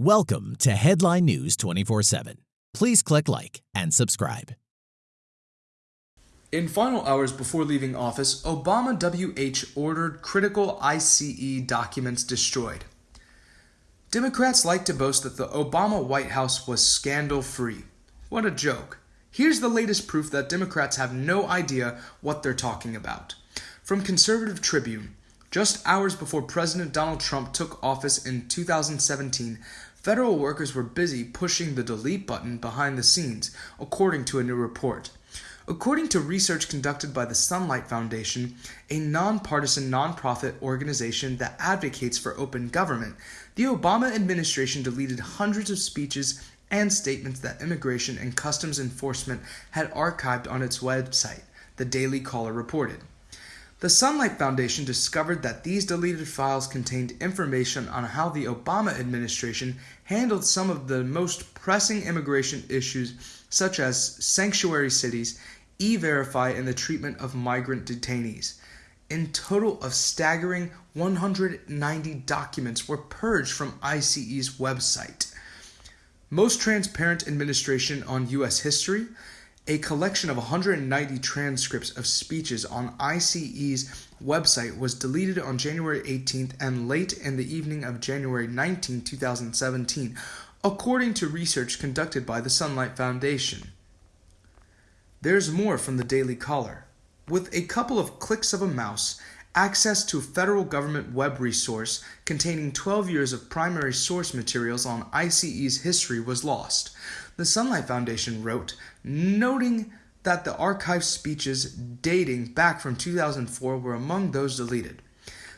Welcome to Headline News 24 7. Please click like and subscribe. In final hours before leaving office, Obama WH ordered critical ICE documents destroyed. Democrats like to boast that the Obama White House was scandal free. What a joke. Here's the latest proof that Democrats have no idea what they're talking about. From Conservative Tribune, just hours before President Donald Trump took office in 2017, federal workers were busy pushing the delete button behind the scenes, according to a new report. According to research conducted by the Sunlight Foundation, a nonpartisan nonprofit organization that advocates for open government, the Obama administration deleted hundreds of speeches and statements that Immigration and Customs Enforcement had archived on its website, the Daily Caller reported. The Sunlight Foundation discovered that these deleted files contained information on how the Obama administration handled some of the most pressing immigration issues, such as sanctuary cities, e verify, and the treatment of migrant detainees. In total of staggering 190 documents were purged from ICE's website. Most transparent administration on U.S. history, a collection of 190 transcripts of speeches on ICE's website was deleted on January 18th and late in the evening of January 19, 2017, according to research conducted by the Sunlight Foundation. There's more from the Daily Caller. With a couple of clicks of a mouse, access to a federal government web resource containing 12 years of primary source materials on ICE's history was lost. The Sunlight Foundation wrote, noting that the archived speeches dating back from 2004 were among those deleted.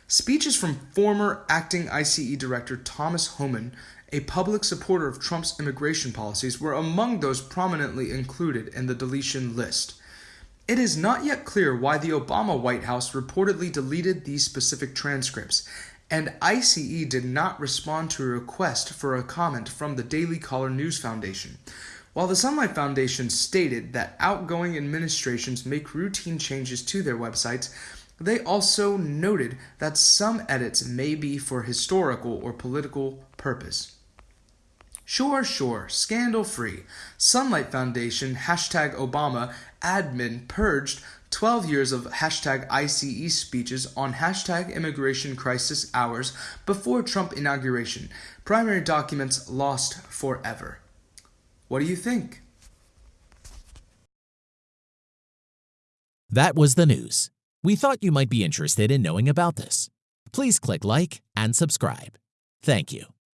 Speeches from former acting ICE director Thomas Homan, a public supporter of Trump's immigration policies, were among those prominently included in the deletion list. It is not yet clear why the Obama White House reportedly deleted these specific transcripts, and ICE did not respond to a request for a comment from the Daily Caller News Foundation. While the Sunlight Foundation stated that outgoing administrations make routine changes to their websites, they also noted that some edits may be for historical or political purpose. Sure, sure, scandal free. Sunlight Foundation, hashtag Obama, admin purged 12 years of hashtag ICE speeches on hashtag immigration crisis hours before Trump inauguration. Primary documents lost forever. What do you think? That was the news. We thought you might be interested in knowing about this. Please click like and subscribe. Thank you.